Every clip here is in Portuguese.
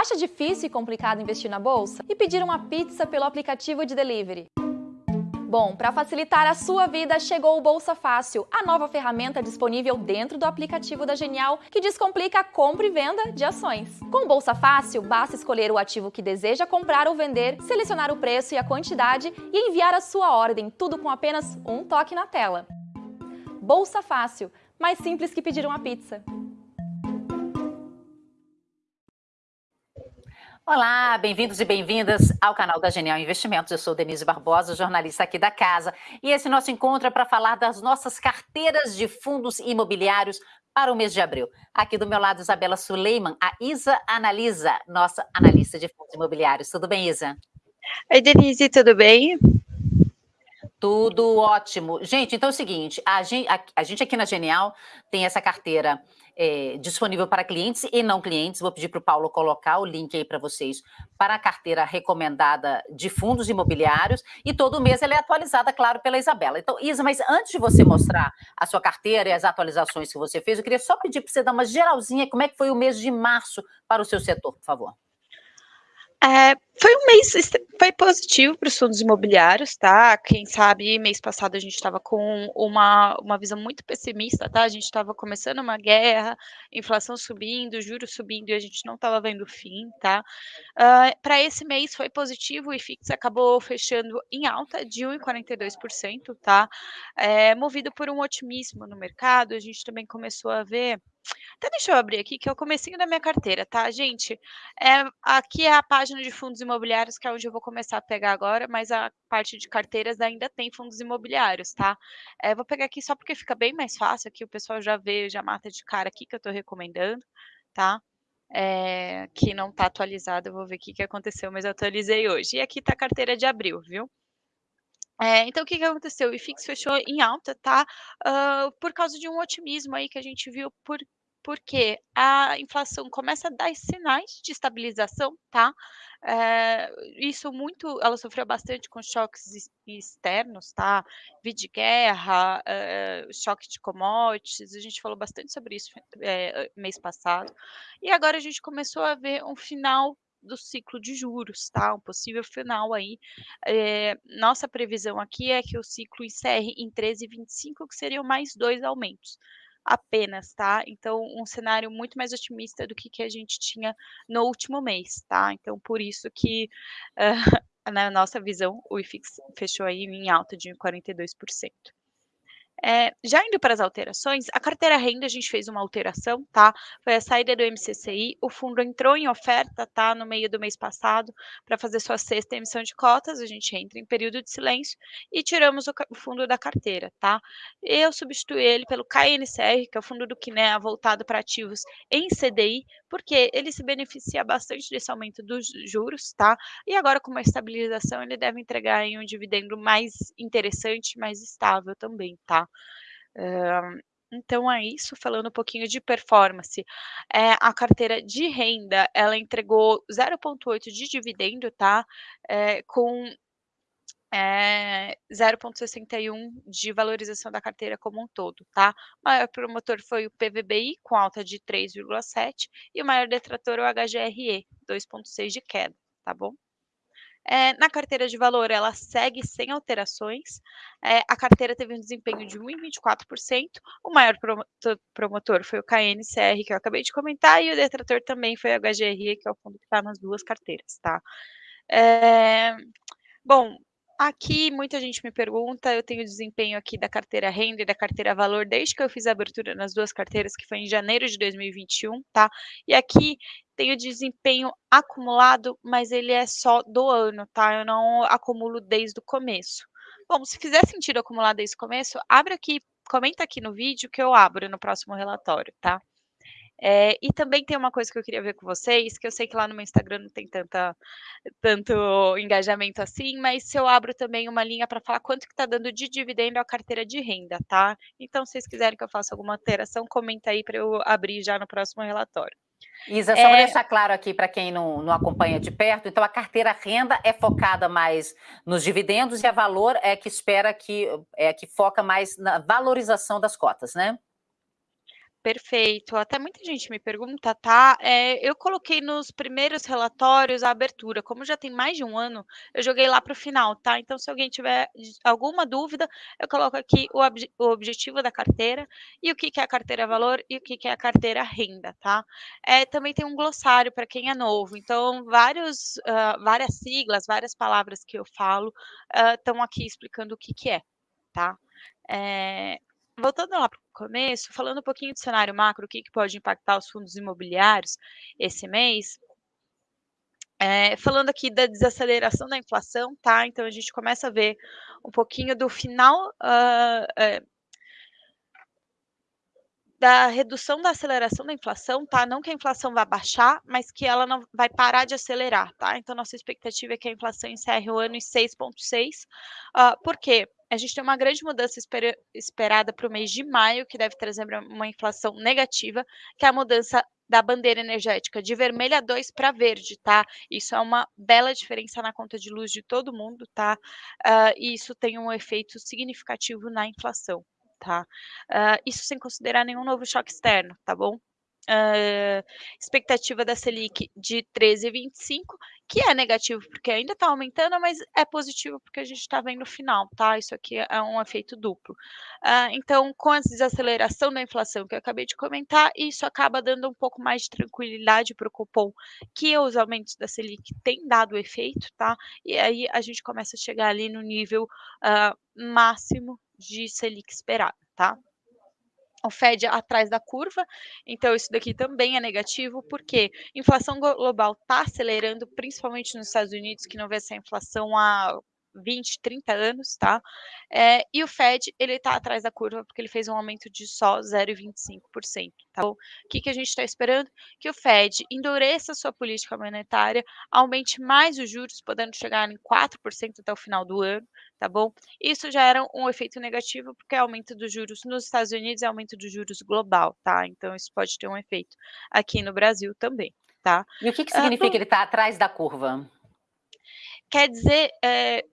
Acha difícil e complicado investir na bolsa? E pedir uma pizza pelo aplicativo de delivery? Bom, para facilitar a sua vida, chegou o Bolsa Fácil, a nova ferramenta disponível dentro do aplicativo da Genial que descomplica a compra e venda de ações. Com o Bolsa Fácil, basta escolher o ativo que deseja comprar ou vender, selecionar o preço e a quantidade e enviar a sua ordem, tudo com apenas um toque na tela. Bolsa Fácil, mais simples que pedir uma pizza. Olá, bem-vindos e bem-vindas ao canal da Genial Investimentos. Eu sou Denise Barbosa, jornalista aqui da casa, e esse nosso encontro é para falar das nossas carteiras de fundos imobiliários para o mês de abril. Aqui do meu lado, Isabela Suleiman, a Isa Analisa, nossa analista de fundos imobiliários. Tudo bem, Isa? Oi, Denise, tudo bem? Tudo ótimo. Gente, então é o seguinte, a gente, a, a gente aqui na Genial tem essa carteira é, disponível para clientes e não clientes. Vou pedir para o Paulo colocar o link aí para vocês para a carteira recomendada de fundos imobiliários e todo mês ela é atualizada, claro, pela Isabela. Então, Isa, mas antes de você mostrar a sua carteira e as atualizações que você fez, eu queria só pedir para você dar uma geralzinha como é que foi o mês de março para o seu setor, por favor. É, foi um mês foi positivo para os fundos imobiliários, tá? Quem sabe mês passado a gente estava com uma, uma visão muito pessimista, tá? A gente estava começando uma guerra, inflação subindo, juros subindo e a gente não estava vendo fim, tá? Uh, para esse mês foi positivo, o IFIX acabou fechando em alta de 1,42%, tá? É, movido por um otimismo no mercado, a gente também começou a ver até deixa eu abrir aqui, que é o comecinho da minha carteira, tá, gente? É, aqui é a página de fundos imobiliários, que é onde eu vou começar a pegar agora, mas a parte de carteiras ainda tem fundos imobiliários, tá? É, vou pegar aqui só porque fica bem mais fácil, aqui o pessoal já vê, já mata de cara aqui que eu estou recomendando, tá? É, que não está atualizado, eu vou ver o que, que aconteceu, mas eu atualizei hoje. E aqui está a carteira de abril, viu? É, então, o que, que aconteceu? O IFIX fechou em alta, tá? Uh, por causa de um otimismo aí que a gente viu por porque a inflação começa a dar sinais de estabilização, tá? É, isso muito, ela sofreu bastante com choques externos, tá? Vi de guerra, é, choque de commodities, a gente falou bastante sobre isso é, mês passado. E agora a gente começou a ver um final do ciclo de juros, tá? Um possível final aí. É, nossa previsão aqui é que o ciclo encerre em 13,25, que seriam mais dois aumentos apenas, tá? Então, um cenário muito mais otimista do que, que a gente tinha no último mês, tá? Então, por isso que, uh, na nossa visão, o IFIX fechou aí em alta de 42%. É, já indo para as alterações, a carteira renda a gente fez uma alteração, tá? Foi a saída do MCCI, o fundo entrou em oferta, tá? No meio do mês passado, para fazer sua sexta emissão de cotas, a gente entra em período de silêncio e tiramos o, o fundo da carteira, tá? Eu substituí ele pelo KNCR, que é o fundo do Quinea voltado para ativos em CDI, porque ele se beneficia bastante desse aumento dos juros, tá? E agora com uma estabilização, ele deve entregar um dividendo mais interessante, mais estável também, tá? Então é isso, falando um pouquinho de performance. É, a carteira de renda, ela entregou 0,8 de dividendo, tá? É, com é, 0,61 de valorização da carteira como um todo, tá? O maior promotor foi o PVBI, com alta de 3,7, e o maior detrator é o HGRE, 2,6 de queda, tá bom? É, na carteira de valor, ela segue sem alterações. É, a carteira teve um desempenho de 1,24%. O maior promotor foi o KNCR, que eu acabei de comentar, e o detrator também foi o HGRE, que é o fundo que está nas duas carteiras, tá? É, bom, Aqui muita gente me pergunta, eu tenho desempenho aqui da carteira renda e da carteira valor desde que eu fiz a abertura nas duas carteiras, que foi em janeiro de 2021, tá? E aqui tenho desempenho acumulado, mas ele é só do ano, tá? Eu não acumulo desde o começo. Bom, se fizer sentido acumular desde o começo, abre aqui, comenta aqui no vídeo que eu abro no próximo relatório, tá? É, e também tem uma coisa que eu queria ver com vocês, que eu sei que lá no meu Instagram não tem tanta, tanto engajamento assim, mas se eu abro também uma linha para falar quanto que está dando de dividendo a carteira de renda, tá? Então, se vocês quiserem que eu faça alguma alteração, comenta aí para eu abrir já no próximo relatório. Isa, só é... para deixar claro aqui para quem não, não acompanha de perto, então a carteira renda é focada mais nos dividendos e a valor é que espera que é que foca mais na valorização das cotas, né? Perfeito. Até muita gente me pergunta, tá? Eh, eu coloquei nos primeiros relatórios a abertura, como já tem mais de 1 ano, eu joguei lá para o final, tá? Então se alguém tiver alguma dúvida, eu coloco aqui o obje o objetivo da carteira, e o que que é a carteira valor e o que que é a carteira renda, tá? Eh, também tem um glossário para quem é novo, então vários hã, várias siglas, várias palavras que eu falo, estão aqui explicando o que que é, tá? Eh, voltando lá para o começo, falando um pouquinho do cenário macro, o que que pode impactar os fundos imobiliários esse mês eh, falando aqui da desaceleração da inflação, tá? Então a gente começa a ver um pouquinho do final, eh da redução da aceleração da inflação, tá? Não que a inflação vá baixar, mas que ela não vai parar de acelerar, tá? Então nossa expectativa é que a inflação encerre o ano em 6,6. Hã, por quê? A gente tem uma grande mudança espera esperada para o mês de maio, que deve trazer uma inflação negativa, que é a mudança da bandeira energética de vermelha 2 para verde, tá? Isso é uma bela diferença na conta de luz de todo mundo, tá? Hã, e isso tem um efeito significativo na inflação, tá? Hã, isso sem considerar nenhum novo choque externo, tá bom? Hã, expectativa da Selic de 13,25, que é negativo, porque ainda está aumentando, mas é positivo, porque a gente está vendo o final, tá? Isso aqui é um efeito duplo. Hã, então com a desaceleração da inflação que eu acabei de comentar, isso acaba dando um pouco mais de tranquilidade para o Copom, que os aumentos da Selic têm dado efeito, tá? E aí a gente começa a chegar ali no nível, hã, máximo de Selic esperado, tá? O Fed atrás da curva, então isso daqui também é negativo, porque inflação global está acelerando, principalmente nos Estados Unidos, que não vê essa inflação há 20, 30 anos, tá? Eh, e o Fed, ele está atrás da curva, porque ele fez um aumento de só 0,25%, tá bom? Que que a gente está esperando? Que o Fed endureça a sua política monetária, aumente mais os juros, podendo chegar em 4% até o final do ano, tá bom? Isso já era um efeito negativo, porque é aumento dos juros nos Estados Unidos e aumento dos juros global, tá? Então isso pode ter um efeito aqui no Brasil também, tá? E o que que Hã, significa do ele estar atrás da curva? Quer dizer, eh,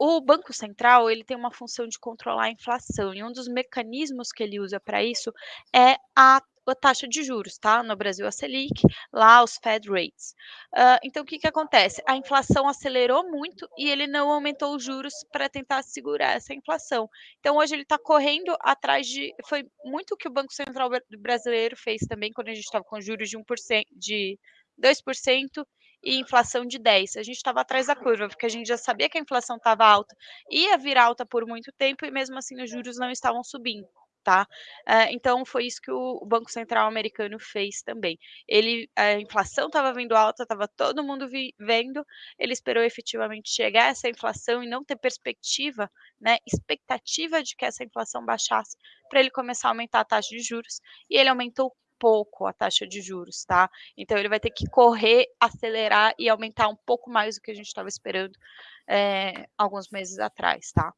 o Banco Central, ele tem uma função de controlar a inflação, e um dos mecanismos que ele usa para isso é a a taxa de juros, tá? No Brasil a Selic, lá os Fed Rates. Hã, então o que que acontece? A inflação acelerou muito e ele não aumentou os juros para tentar segurar essa inflação. Então hoje ele está correndo atrás de foi muito o que o Banco Central bra brasileiro fez também, quando a gente estava com juros de 1% de 2% e inflação de 10. A gente estava atrás da curva, porque a gente já sabia que a inflação estava alta, ia vir alta por muito tempo e mesmo assim os juros não estavam subindo, tá? Eh, então foi isso que o Banco Central americano fez também. Ele a inflação estava vindo alta, estava todo mundo vi vendo, ele esperou efetivamente chegar essa inflação e não ter perspectiva, né, expectativa de que essa inflação baixasse, para ele começar a aumentar a taxa de juros, e ele aumentou pouco a taxa de juros, tá? Então ele vai ter que correr, acelerar e aumentar um pouco mais do que a gente estava esperando, eh, alguns meses atrás, tá?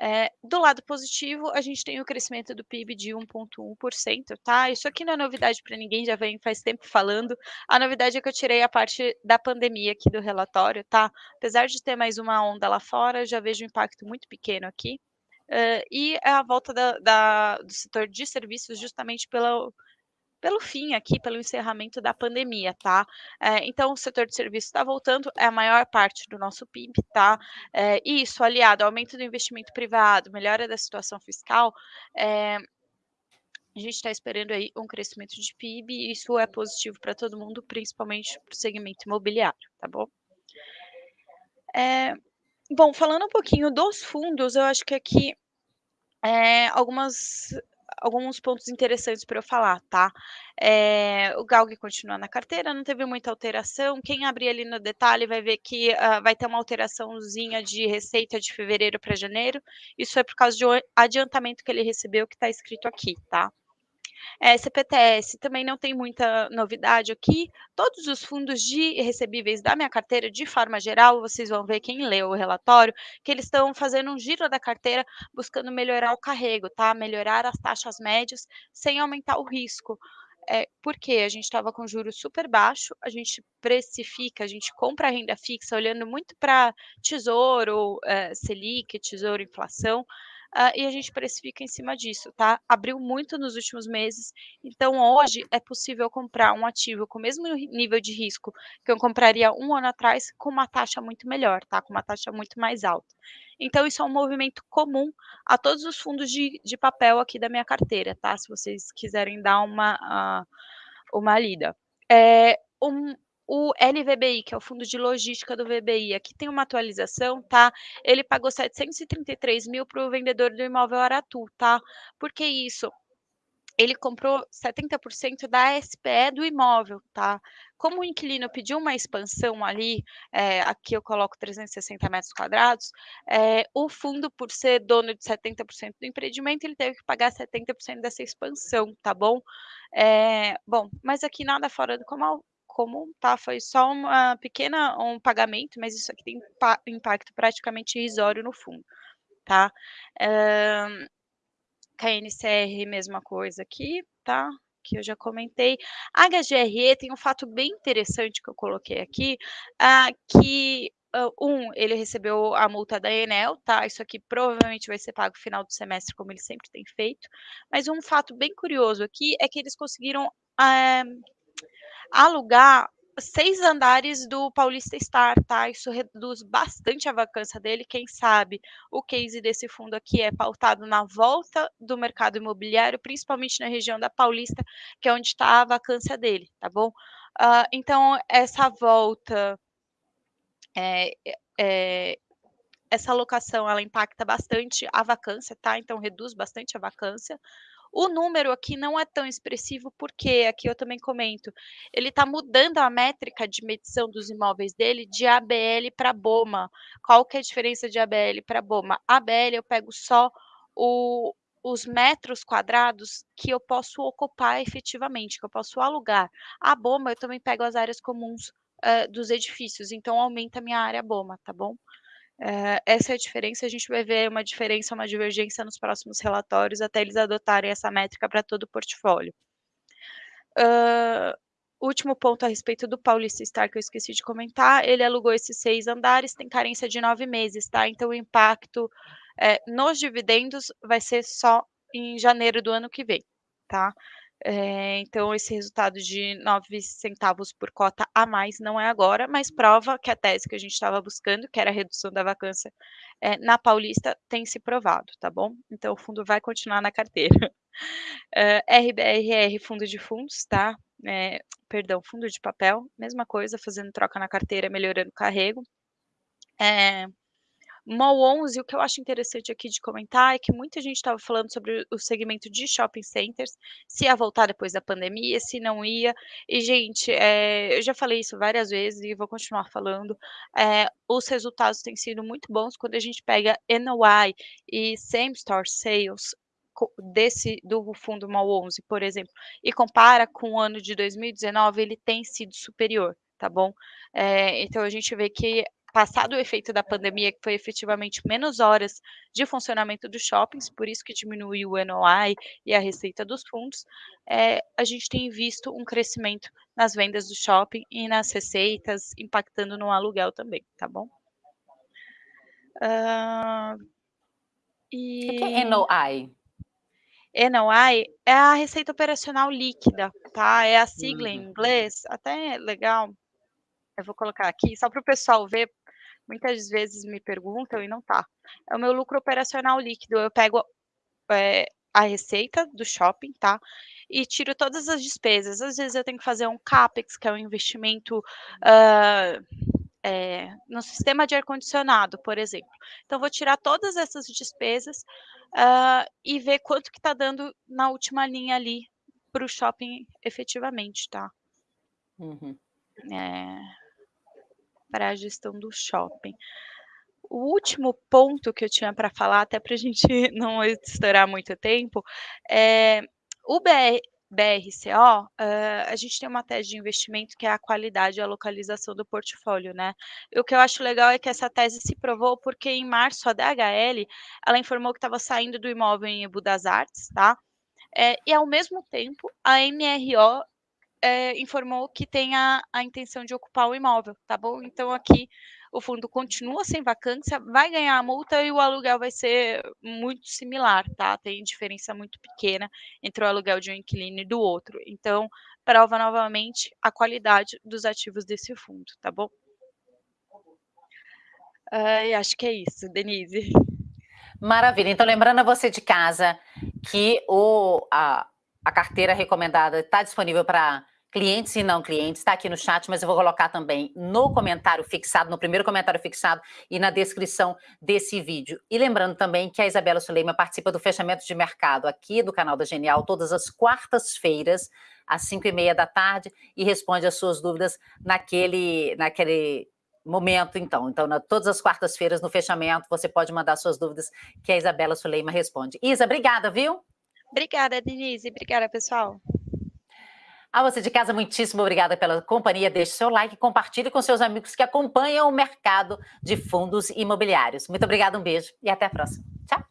Eh, do lado positivo, a gente tem o crescimento do PIB de 1,1%, tá? Isso aqui não é novidade para ninguém, já vem faz tempo falando. A novidade é que eu tirei a parte da pandemia aqui do relatório, tá? Apesar de ter mais uma onda lá fora, já vejo um impacto muito pequeno aqui. Hã, e é a volta da da do setor de serviços justamente pela pelo fim aqui, pelo encerramento da pandemia, tá? Eh, então o setor de serviços está voltando, é a maior parte do nosso PIB, tá? E isso aliado ao aumento do investimento privado, melhora da situação fiscal, eh a gente está esperando aí um crescimento de PIB e isso é positivo para todo mundo, principalmente para o segmento imobiliário, tá bom? Eh, bom, falando um pouquinho dos fundos, eu acho que aqui, eh, algumas alguns pontos interessantes para eu falar, tá? Eh, o GALG continua na carteira, não teve muita alteração, quem abrir ali no detalhe vai ver que, hã, vai ter uma alteraçãozinha de receita de fevereiro para janeiro, isso é por causa de um adiantamento que ele recebeu que está escrito aqui, tá? Eh, CPTS também não tem muita novidade aqui, todos os fundos de recebíveis da minha carteira, de forma geral, vocês vão ver quem leu o relatório, que eles estão fazendo um giro da carteira, buscando melhorar o carrego, tá? Melhorar as taxas médias, sem aumentar o risco. Eh, porque a gente estava com juros super baixo, a gente precifica, a gente compra a renda fixa olhando muito para tesouro, eh, Selic, tesouro inflação, uh, e a gente precifica em cima disso, tá? Abriu muito nos últimos meses, então hoje é possível comprar um ativo com o mesmo nível de risco que eu compraria um ano atrás com uma taxa muito melhor, tá? Com uma taxa muito mais alta. Então, isso é um movimento comum a todos os fundos de, de papel aqui da minha carteira, tá? Se vocês quiserem dar uma, uh, uma lida. É, um, o LVBI, que é o fundo de logística do VBI, aqui tem uma atualização, tá? Ele pagou 733 mil para o vendedor do imóvel Aratu, tá? Por que isso? Ele comprou 70% da SPE do imóvel, tá? Como o inquilino pediu uma expansão ali, é, aqui eu coloco 360 metros quadrados, é, o fundo, por ser dono de 70% do empreendimento, ele teve que pagar 70% dessa expansão, tá bom? É, bom, mas aqui nada fora do comum, tá? Foi só uma pequena um pagamento, mas isso aqui tem impacto praticamente irrisório no fundo, tá? Uh, KNCR, mesma coisa aqui, tá? Que eu já comentei. A HGRE tem um fato bem interessante que eu coloquei aqui, uh, que Uh, um, ele recebeu a multa da Enel, tá? Isso aqui provavelmente vai ser pago no final do semestre, como ele sempre tem feito. Mas um fato bem curioso aqui é que eles conseguiram uh, alugar seis andares do Paulista Star, tá? Isso reduz bastante a vacância dele. Quem sabe o case desse fundo aqui é pautado na volta do mercado imobiliário, principalmente na região da Paulista, que é onde está a vacância dele, tá bom? Uh, então, essa volta. É, é, essa alocação ela impacta bastante a vacância, tá? Então reduz bastante a vacância. O número aqui não é tão expressivo, porque aqui eu também comento, ele está mudando a métrica de medição dos imóveis dele de ABL para BOMA. Qual que é a diferença de ABL para BOMA? ABL eu pego só o, os metros quadrados que eu posso ocupar efetivamente, que eu posso alugar. A BOMA eu também pego as áreas comuns uh, dos edifícios, então aumenta a minha área BOMA, tá bom? Eh, essa é a diferença, a gente vai ver uma diferença, uma divergência nos próximos relatórios, até eles adotarem essa métrica para todo o portfólio. Uh, último ponto a respeito do Paulista Star, que eu esqueci de comentar, ele alugou esses seis andares, tem carência de nove meses, tá? Então, o impacto é, nos dividendos vai ser só em janeiro do ano que vem, tá? É, então, esse resultado de 9 centavos por cota a mais não é agora, mas prova que a tese que a gente estava buscando, que era a redução da vacância é, na Paulista, tem se provado, tá bom? Então, o fundo vai continuar na carteira. RBRR, fundo de fundos, tá? É, perdão, fundo de papel, mesma coisa, fazendo troca na carteira, melhorando o carrego. É, MOL 11, o que eu acho interessante aqui de comentar é que muita gente estava falando sobre o segmento de shopping centers, se ia voltar depois da pandemia, se não ia. E, gente, é, eu já falei isso várias vezes e vou continuar falando. É, os resultados têm sido muito bons quando a gente pega NOI e Same Store Sales desse do fundo MOL 11, por exemplo, e compara com o ano de 2019, ele tem sido superior tá bom? É, então a gente vê que passado o efeito da pandemia, que foi efetivamente menos horas de funcionamento dos shoppings, por isso que diminuiu o NOI e a receita dos fundos, é, a gente tem visto um crescimento nas vendas do shopping e nas receitas, impactando no aluguel também, tá bom? Uh, e... O que é NOI? NOI é a receita operacional líquida, tá? É a sigla uhum. em inglês, até é legal. Eu vou colocar aqui, só para o pessoal ver, muitas vezes me perguntam e não tá. É o meu lucro operacional líquido. Eu pego é, a receita do shopping, tá? E tiro todas as despesas. Às vezes eu tenho que fazer um CAPEX, que é um investimento uh, é, no sistema de ar-condicionado, por exemplo. Então, vou tirar todas essas despesas uh, e ver quanto que está dando na última linha ali para o shopping efetivamente, tá? Uhum. É, para a gestão do shopping. O último ponto que eu tinha para falar, até para a gente não estourar muito tempo, é o BR, BRCO, uh, a gente tem uma tese de investimento que é a qualidade e a localização do portfólio, né? E o que eu acho legal é que essa tese se provou porque em março a DHL, ela informou que estava saindo do imóvel em Ebu das Artes, tá? É, e ao mesmo tempo, a MRO é, informou que tem a, a intenção de ocupar o imóvel, tá bom? Então aqui o fundo continua sem vacância, vai ganhar a multa e o aluguel vai ser muito similar, tá? Tem diferença muito pequena entre o aluguel de um inquilino e do outro. Então, prova novamente a qualidade dos ativos desse fundo, tá bom? Uh, acho que é isso, Denise. Maravilha. Então, lembrando a você de casa que o, a, a carteira recomendada está disponível para clientes e não clientes, está aqui no chat, mas eu vou colocar também no comentário fixado, no primeiro comentário fixado e na descrição desse vídeo. E lembrando também que a Isabela Suleima participa do fechamento de mercado aqui do canal da Genial todas as quartas-feiras, às 5 e meia da tarde, e responde as suas dúvidas naquele, naquele momento, então. Então, na, todas as quartas-feiras, no fechamento, você pode mandar suas dúvidas, que a Isabela Suleima responde. Isa, obrigada, viu? Obrigada, Denise. Obrigada, pessoal. A você de casa, muitíssimo obrigada pela companhia. Deixe seu like, compartilhe com seus amigos que acompanham o mercado de fundos imobiliários. Muito obrigada, um beijo e até a próxima. Tchau.